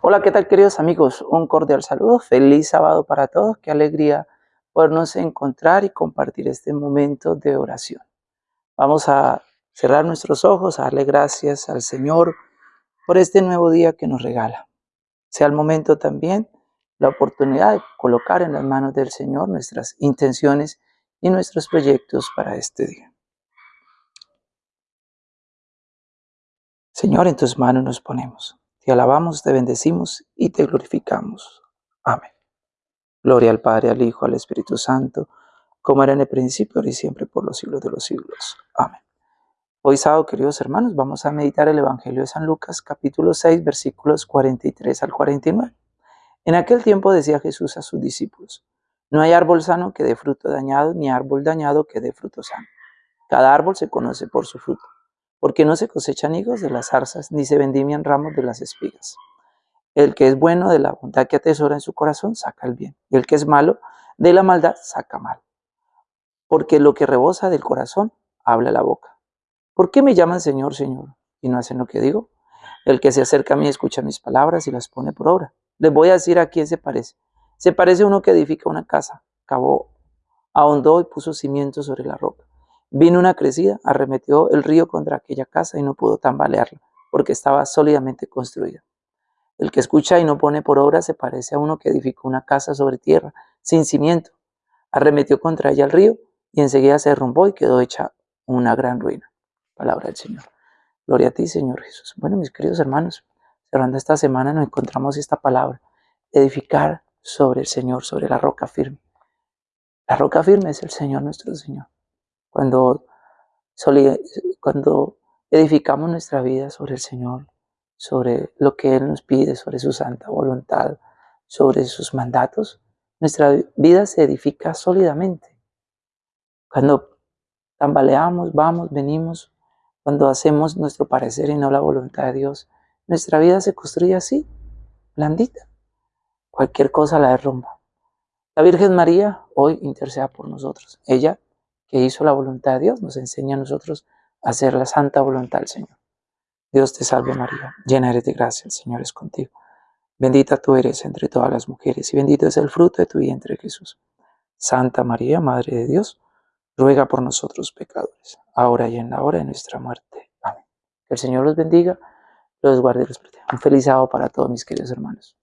Hola, ¿qué tal queridos amigos? Un cordial saludo, feliz sábado para todos, qué alegría podernos encontrar y compartir este momento de oración. Vamos a cerrar nuestros ojos, a darle gracias al Señor por este nuevo día que nos regala. Sea el momento también, la oportunidad de colocar en las manos del Señor nuestras intenciones y nuestros proyectos para este día. Señor, en tus manos nos ponemos. Te alabamos, te bendecimos y te glorificamos. Amén. Gloria al Padre, al Hijo, al Espíritu Santo, como era en el principio, ahora y siempre, por los siglos de los siglos. Amén. Hoy sábado, queridos hermanos, vamos a meditar el Evangelio de San Lucas, capítulo 6, versículos 43 al 49. En aquel tiempo decía Jesús a sus discípulos, no hay árbol sano que dé fruto dañado, ni árbol dañado que dé fruto sano. Cada árbol se conoce por su fruto porque no se cosechan higos de las zarzas, ni se vendimian ramos de las espigas. El que es bueno de la bondad que atesora en su corazón, saca el bien, y el que es malo de la maldad, saca mal. Porque lo que rebosa del corazón, habla la boca. ¿Por qué me llaman Señor, Señor, y no hacen lo que digo? El que se acerca a mí escucha mis palabras y las pone por obra. Les voy a decir a quién se parece. Se parece a uno que edifica una casa, cavó, ahondó y puso cimientos sobre la roca. Vino una crecida, arremetió el río contra aquella casa y no pudo tambalearla, porque estaba sólidamente construida. El que escucha y no pone por obra se parece a uno que edificó una casa sobre tierra, sin cimiento. Arremetió contra ella el río y enseguida se derrumbó y quedó hecha una gran ruina. Palabra del Señor. Gloria a ti, Señor Jesús. Bueno, mis queridos hermanos, cerrando esta semana nos encontramos esta palabra, edificar sobre el Señor, sobre la roca firme. La roca firme es el Señor nuestro Señor cuando, cuando edificamos nuestra vida sobre el Señor, sobre lo que Él nos pide, sobre su santa voluntad, sobre sus mandatos, nuestra vida se edifica sólidamente. Cuando tambaleamos, vamos, venimos, cuando hacemos nuestro parecer y no la voluntad de Dios, nuestra vida se construye así, blandita. Cualquier cosa la derrumba. La Virgen María hoy interceda por nosotros. Ella que hizo la voluntad de Dios, nos enseña a nosotros a hacer la santa voluntad del Señor. Dios te salve María, llena eres de gracia, el Señor es contigo. Bendita tú eres entre todas las mujeres y bendito es el fruto de tu vientre Jesús. Santa María, Madre de Dios, ruega por nosotros pecadores, ahora y en la hora de nuestra muerte. Amén. Que el Señor los bendiga, los guarde y los proteja. Un feliz sábado para todos mis queridos hermanos.